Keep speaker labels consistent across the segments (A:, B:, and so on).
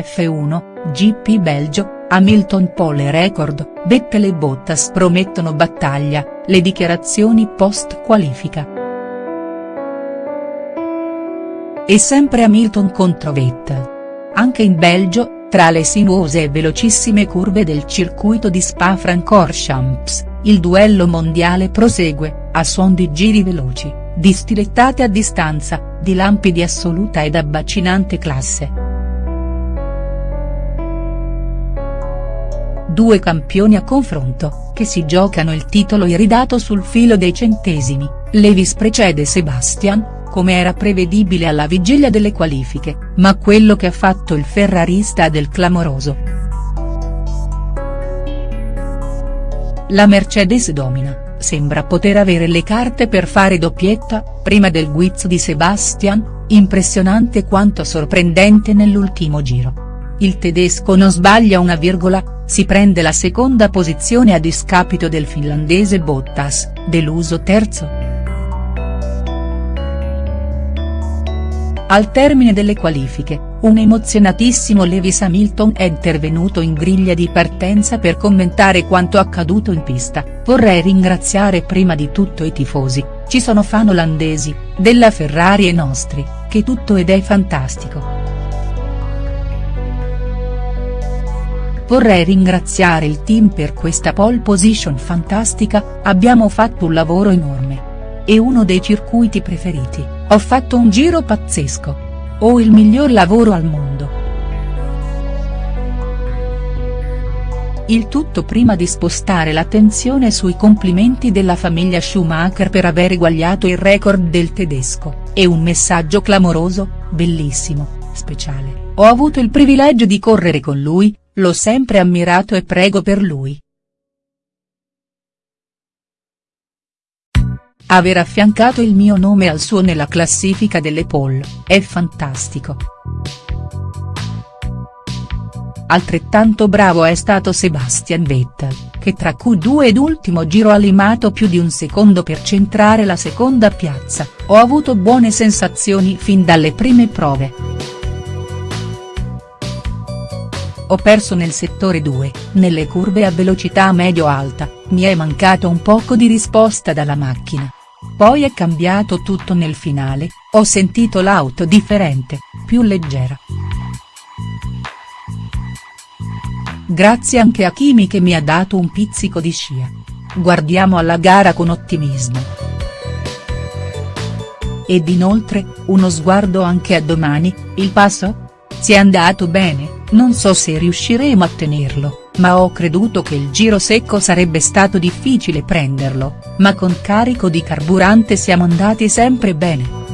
A: F1, GP Belgio, Hamilton pole record, Vettel e Bottas promettono battaglia, le dichiarazioni post qualifica. E sempre Hamilton contro Vettel. Anche in Belgio, tra le sinuose e velocissime curve del circuito di Spa-Francorchamps, il duello mondiale prosegue, a suon di giri veloci, di stilettate a distanza, di lampi di assoluta ed abbacinante classe. Due campioni a confronto, che si giocano il titolo iridato sul filo dei centesimi, Levis precede Sebastian, come era prevedibile alla vigilia delle qualifiche, ma quello che ha fatto il ferrarista del clamoroso. La Mercedes domina, sembra poter avere le carte per fare doppietta, prima del guizzo di Sebastian, impressionante quanto sorprendente nell'ultimo giro. Il tedesco non sbaglia una virgola, si prende la seconda posizione a discapito del finlandese Bottas, deluso terzo. Al termine delle qualifiche, un emozionatissimo Lewis Hamilton è intervenuto in griglia di partenza per commentare quanto accaduto in pista, vorrei ringraziare prima di tutto i tifosi, ci sono fan olandesi, della Ferrari e nostri, che tutto ed è fantastico. Vorrei ringraziare il team per questa pole position fantastica, abbiamo fatto un lavoro enorme. È uno dei circuiti preferiti, ho fatto un giro pazzesco. Ho il miglior lavoro al mondo. Il tutto prima di spostare l'attenzione sui complimenti della famiglia Schumacher per aver eguagliato il record del tedesco, e un messaggio clamoroso, bellissimo, speciale, ho avuto il privilegio di correre con lui, L'ho sempre ammirato e prego per lui. Aver affiancato il mio nome al suo nella classifica delle poll, è fantastico. Altrettanto bravo è stato Sebastian Vettel, che tra Q2 ed ultimo giro ha limato più di un secondo per centrare la seconda piazza, ho avuto buone sensazioni fin dalle prime prove. Ho perso nel settore 2, nelle curve a velocità medio-alta, mi è mancato un poco di risposta dalla macchina. Poi è cambiato tutto nel finale, ho sentito l'auto differente, più leggera. Grazie anche a Kimi che mi ha dato un pizzico di scia. Guardiamo alla gara con ottimismo. Ed inoltre, uno sguardo anche a domani, il passo? Si è andato bene? Non so se riusciremo a tenerlo, ma ho creduto che il giro secco sarebbe stato difficile prenderlo, ma con carico di carburante siamo andati sempre bene.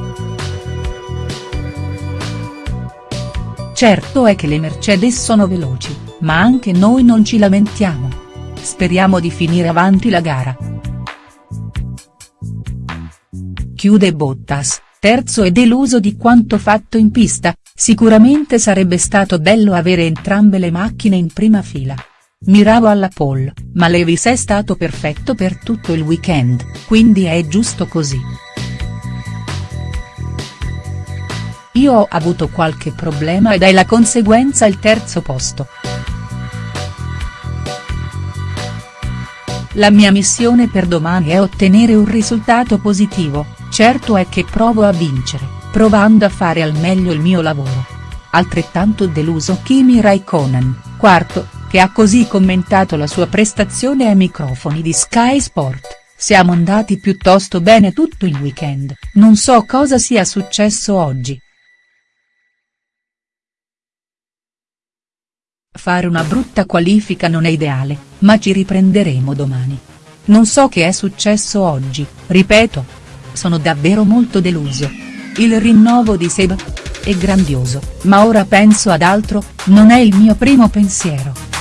A: Certo è che le Mercedes sono veloci, ma anche noi non ci lamentiamo. Speriamo di finire avanti la gara. Chiude Bottas, terzo e deluso di quanto fatto in pista, Sicuramente sarebbe stato bello avere entrambe le macchine in prima fila. Miravo alla pole, ma Levis è stato perfetto per tutto il weekend, quindi è giusto così. Io ho avuto qualche problema ed è la conseguenza il terzo posto. La mia missione per domani è ottenere un risultato positivo, certo è che provo a vincere provando a fare al meglio il mio lavoro. Altrettanto deluso Kimi Raikkonen, quarto, che ha così commentato la sua prestazione ai microfoni di Sky Sport, siamo andati piuttosto bene tutto il weekend, non so cosa sia successo oggi. Fare una brutta qualifica non è ideale, ma ci riprenderemo domani. Non so che è successo oggi, ripeto. Sono davvero molto deluso. Il rinnovo di Seb? È grandioso, ma ora penso ad altro, non è il mio primo pensiero.